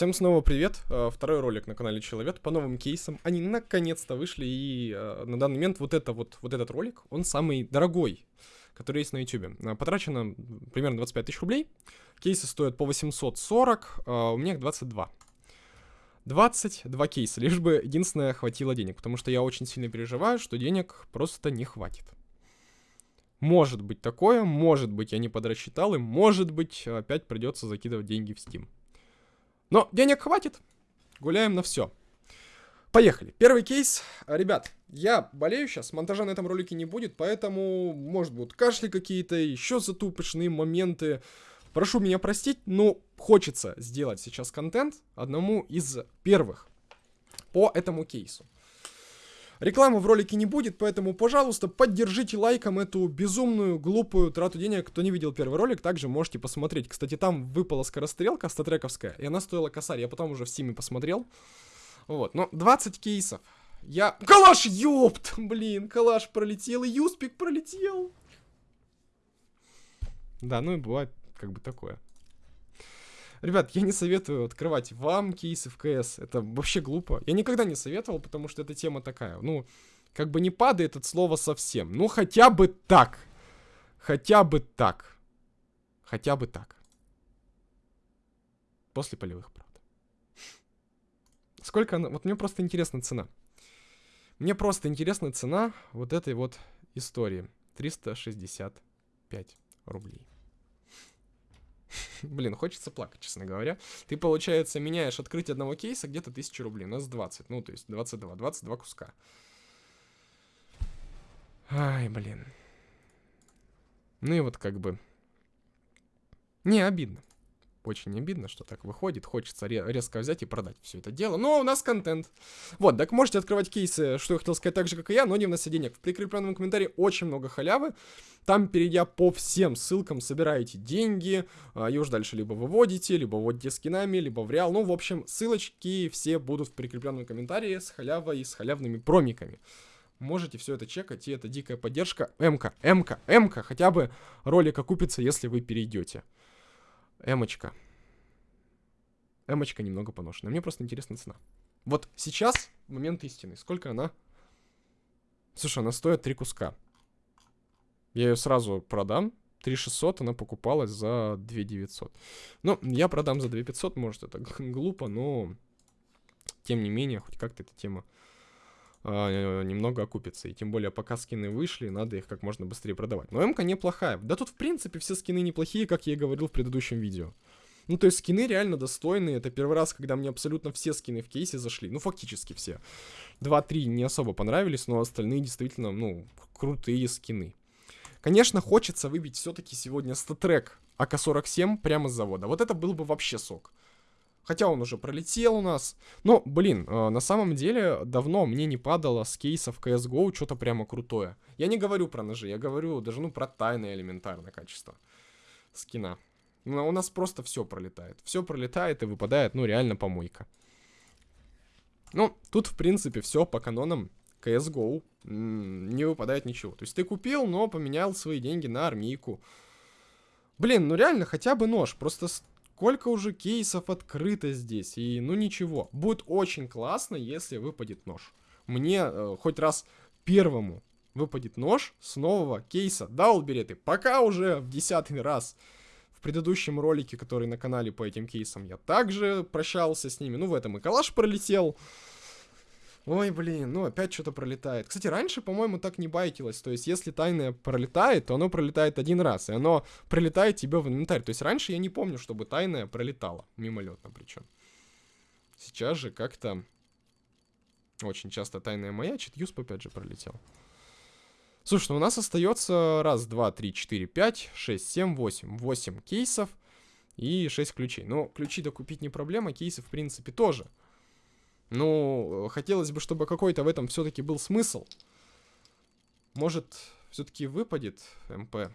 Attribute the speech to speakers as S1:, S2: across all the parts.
S1: Всем снова привет. Э, второй ролик на канале Человек по новым кейсам. Они наконец-то вышли, и э, на данный момент вот, это вот, вот этот ролик, он самый дорогой, который есть на YouTube. Э, потрачено примерно 25 тысяч рублей. Кейсы стоят по 840, у меня их 22. 22 кейса, лишь бы единственное хватило денег, потому что я очень сильно переживаю, что денег просто не хватит. Может быть такое, может быть я не подрасчитал, и может быть опять придется закидывать деньги в Steam. Но денег хватит. Гуляем на все. Поехали. Первый кейс. Ребят, я болею сейчас, монтажа на этом ролике не будет, поэтому, может, будут кашли какие-то, еще затупочные моменты. Прошу меня простить, но хочется сделать сейчас контент одному из первых по этому кейсу. Рекламы в ролике не будет, поэтому, пожалуйста, поддержите лайком эту безумную, глупую трату денег. Кто не видел первый ролик, также можете посмотреть. Кстати, там выпала скорострелка StatTrak овская, и она стоила косарь. Я потом уже в Steam е посмотрел. Вот, но 20 кейсов. Я... Калаш, ёпт! Блин, калаш пролетел, и юспик пролетел. Да, ну и бывает как бы такое. Ребят, я не советую открывать вам кейсы в КС. Это вообще глупо. Я никогда не советовал, потому что эта тема такая. Ну, как бы не падает от слова совсем. Ну, хотя бы так. Хотя бы так. Хотя бы так. После полевых, правда. Сколько она... Вот мне просто интересна цена. Мне просто интересна цена вот этой вот истории. 365 рублей. Блин, хочется плакать, честно говоря. Ты, получается, меняешь открытие одного кейса где-то 1000 рублей. У нас 20. Ну, то есть 22. 22 куска. Ай, блин. Ну и вот как бы... Не, обидно. Очень обидно, что так выходит. Хочется резко взять и продать все это дело. Но у нас контент. Вот, так можете открывать кейсы, что я хотел сказать так же, как и я, но не внося денег. В прикрепленном комментарии очень много халявы. Там, перейдя по всем ссылкам, собираете деньги. А, и уж дальше либо выводите, либо вводите скинами, либо в реал. Ну, в общем, ссылочки все будут в прикрепленном комментарии с халявой и с халявными промиками можете все это чекать, и это дикая поддержка. МК, МК, МК, хотя бы ролик окупится, если вы перейдете. Эмочка. Эмочка немного поношена. Мне просто интересна цена. Вот сейчас момент истины. Сколько она? Слушай, она стоит 3 куска. Я ее сразу продам. 3600 она покупалась за 2900. Ну, я продам за 2500, может это глупо, но тем не менее, хоть как-то эта тема э, немного окупится. И тем более, пока скины вышли, надо их как можно быстрее продавать. Но МК неплохая. Да тут, в принципе, все скины неплохие, как я и говорил в предыдущем видео. Ну, то есть скины реально достойные. Это первый раз, когда мне абсолютно все скины в кейсе зашли. Ну, фактически все. Два-три не особо понравились, но остальные действительно, ну, крутые скины. Конечно, хочется выбить все-таки сегодня статрек АК-47 прямо с завода. Вот это был бы вообще сок. Хотя он уже пролетел у нас. Но, блин, э, на самом деле, давно мне не падало с кейсов CSGO что-то прямо крутое. Я не говорю про ножи, я говорю даже, ну, про тайное элементарное качество скина. Но у нас просто все пролетает. Все пролетает и выпадает, ну, реально помойка. Ну, тут, в принципе, все по канонам CSGO. Не выпадает ничего. То есть ты купил, но поменял свои деньги на армейку. Блин, ну реально, хотя бы нож. Просто сколько уже кейсов открыто здесь. И ну ничего. Будет очень классно, если выпадет нож. Мне э, хоть раз первому выпадет нож с нового кейса. Да, Улбереты, пока уже в десятый раз. В предыдущем ролике, который на канале по этим кейсам, я также прощался с ними. Ну, в этом и калаш пролетел. Ой, блин, ну опять что-то пролетает. Кстати, раньше, по-моему, так не байтилось. То есть, если тайное пролетает, то оно пролетает один раз, и оно пролетает тебе в инвентарь. То есть, раньше я не помню, чтобы тайное пролетало. Мимолетно причем. Сейчас же как-то очень часто тайная маячит. Юсп опять же пролетел. Слушай, ну у нас остается раз, два, три, четыре, пять, шесть, семь, восемь. Восемь кейсов и шесть ключей. Но ключи докупить не проблема, кейсы в принципе тоже. Ну, хотелось бы, чтобы какой-то в этом все-таки был смысл. Может, все-таки выпадет МП.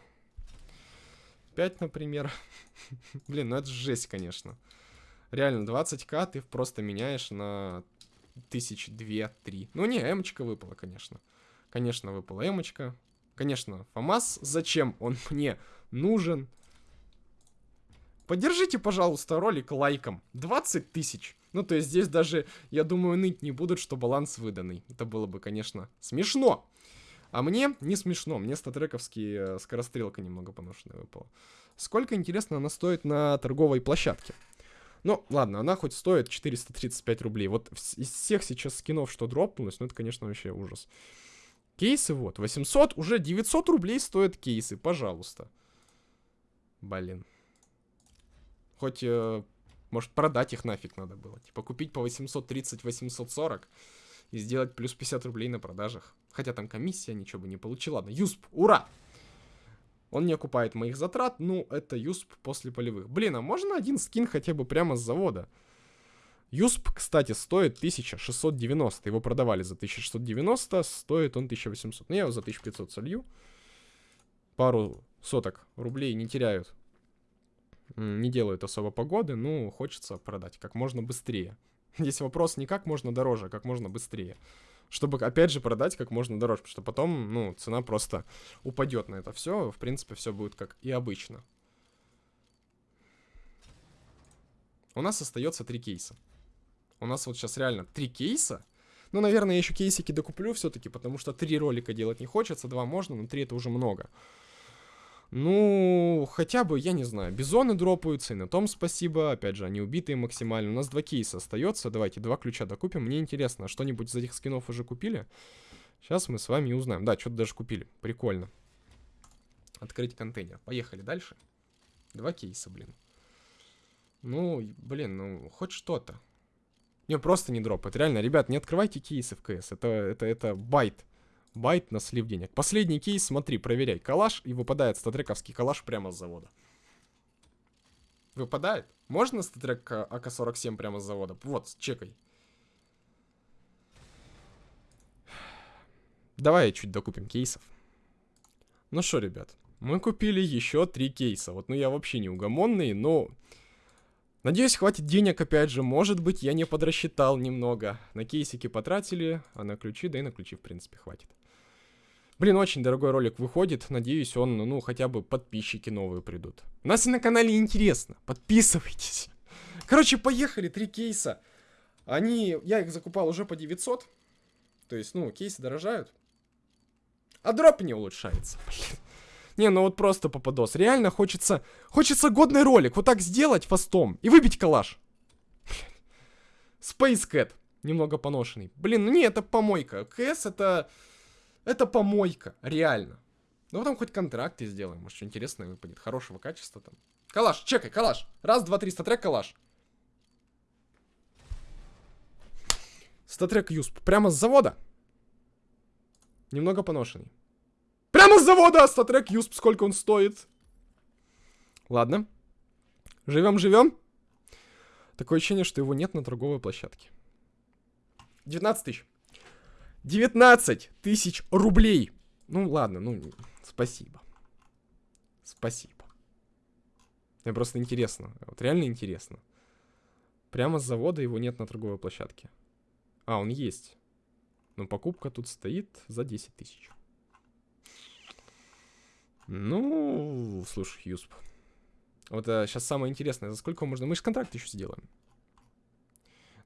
S1: 5, например. Блин, ну это жесть, конечно. Реально, 20к ты просто меняешь на тысяч две-три. Ну не, эмочка выпала, конечно. Конечно, выпала эмочка. Конечно, ФАМАС. Зачем он мне нужен? Поддержите, пожалуйста, ролик лайком. 20 тысяч. Ну, то есть здесь даже, я думаю, ныть не будут, что баланс выданный. Это было бы, конечно, смешно. А мне не смешно. Мне статрековский э, скорострелка немного поношенная выпала. Сколько, интересно, она стоит на торговой площадке? Ну, ладно, она хоть стоит 435 рублей. Вот из всех сейчас скинов, что дропнулось, ну, это, конечно, вообще ужас. Кейсы вот, 800, уже 900 рублей стоят кейсы, пожалуйста. Блин. Хоть, э, может, продать их нафиг надо было. Типа, купить по 830-840 и сделать плюс 50 рублей на продажах. Хотя там комиссия ничего бы не получила. Ладно, Юсп, ура! Он не окупает моих затрат, ну, это Юсп после полевых. Блин, а можно один скин хотя бы прямо с завода? Юсп, кстати, стоит 1690. Его продавали за 1690, стоит он 1800. Ну, я его за 1500 солью. Пару соток рублей не теряют. Не делают особо погоды, ну, хочется продать как можно быстрее. Здесь вопрос не как можно дороже, а как можно быстрее. Чтобы, опять же, продать как можно дороже, потому что потом, ну, цена просто упадет на это все. В принципе, все будет как и обычно. У нас остается три кейса. У нас вот сейчас реально три кейса. Ну, наверное, я еще кейсики докуплю все-таки, потому что три ролика делать не хочется, два можно, но три это уже много. Ну, хотя бы, я не знаю, бизоны дропаются, и на том спасибо. Опять же, они убитые максимально. У нас два кейса остается. Давайте два ключа докупим. Мне интересно, а что-нибудь из этих скинов уже купили? Сейчас мы с вами узнаем. Да, что-то даже купили. Прикольно. Открыть контейнер. Поехали дальше. Два кейса, блин. Ну, блин, ну, хоть что-то. Не, просто не дропает. Реально, ребят, не открывайте кейсы в CS. Это, это, это bait. Bait на слив денег. Последний кейс, смотри, проверяй. Калаш, и выпадает StatTrak овский калаш прямо с завода. Выпадает? Можно StatTrak АК-47 прямо с завода? Вот, чекай. Давай чуть докупим кейсов. Ну что, ребят, мы купили еще три кейса. Вот, ну я вообще не угомонный, но... Надеюсь, хватит денег, опять же. Может быть, я не подрасчитал немного. На кейсики потратили, а на ключи, да и на ключи, в принципе, хватит. Блин, очень дорогой ролик выходит. Надеюсь, он, ну, хотя бы подписчики новые придут. У нас и на канале интересно. Подписывайтесь. Короче, поехали. Три кейса. Они... Я их закупал уже по 900. То есть, ну, кейсы дорожают. А дроп не улучшается. Блин. Не, ну вот просто попадос. Реально хочется... Хочется годный ролик. Вот так сделать фастом. И выбить калаш. Space Cat. Немного поношенный. Блин, ну не, это помойка. КС это... Это помойка, реально. Ну потом хоть контракты сделаем, может что интересное выпадет, хорошего качества там. Калаш, чекай, калаш. Раз, два, три, статрек, калаш. Статрек Юсп. Прямо с завода. Немного поношенный. Прямо с завода! Статрек Юсп, сколько он стоит? Ладно. Живем, живем. Такое ощущение, что его нет на торговой площадке. 19 тысяч. 19 тысяч рублей. Ну ладно, ну спасибо. Спасибо. Мне просто интересно. Вот реально интересно. Прямо с завода его нет на торговой площадке. А, он есть. Но покупка тут стоит за 10 тысяч. Ну, слушай, Юсп. Вот а, сейчас самое интересное. За сколько можно... Мы же контракт еще сделаем.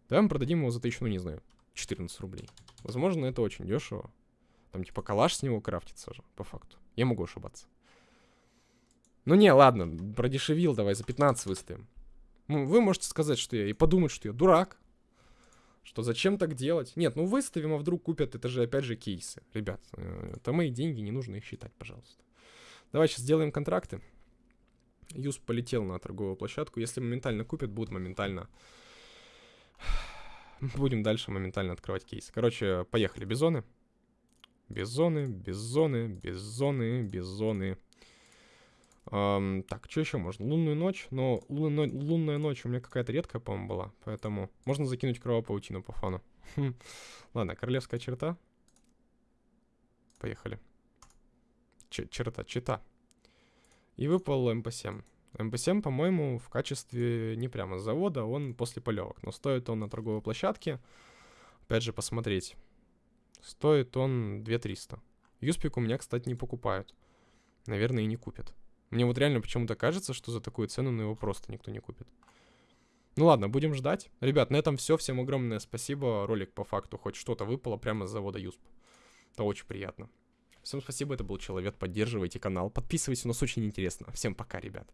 S1: Давай мы продадим его за тысячу, ну не знаю, 14 рублей. Возможно, это очень дешево. Там типа калаш с него крафтится же, по факту. Я могу ошибаться. Ну не, ладно, продешевил, давай за 15 выставим. Ну, вы можете сказать, что я... И подумать, что я дурак. Что зачем так делать? Нет, ну выставим, а вдруг купят. Это же опять же кейсы. Ребят, э, это мои деньги, не нужно их считать, пожалуйста. Давай сейчас сделаем контракты. Юз полетел на торговую площадку. Если моментально купят, будут моментально Будем дальше моментально открывать кейс. Короче, поехали. Бизоны. Бизоны, бизоны, бизоны, бизоны. Эм, так, что еще можно? Лунную ночь. Но лунная, лунная ночь у меня какая-то редкая, по-моему, была. Поэтому можно закинуть кровопаутину по фану. Хм. Ладно, королевская черта. Поехали. Ч черта, чита. И выпал МП-7. МП-7, по-моему, в качестве не прямо с завода, он после полевок. Но стоит он на торговой площадке. Опять же, посмотреть. Стоит он 2300. Юспик у меня, кстати, не покупают. Наверное, и не купят. Мне вот реально почему-то кажется, что за такую цену на его просто никто не купит. Ну ладно, будем ждать. Ребят, на этом все. Всем огромное спасибо. Ролик по факту хоть что-то выпало прямо с завода Юсп. Это очень приятно. Всем спасибо, это был Человек, поддерживайте канал, подписывайтесь, у нас очень интересно. Всем пока, ребят.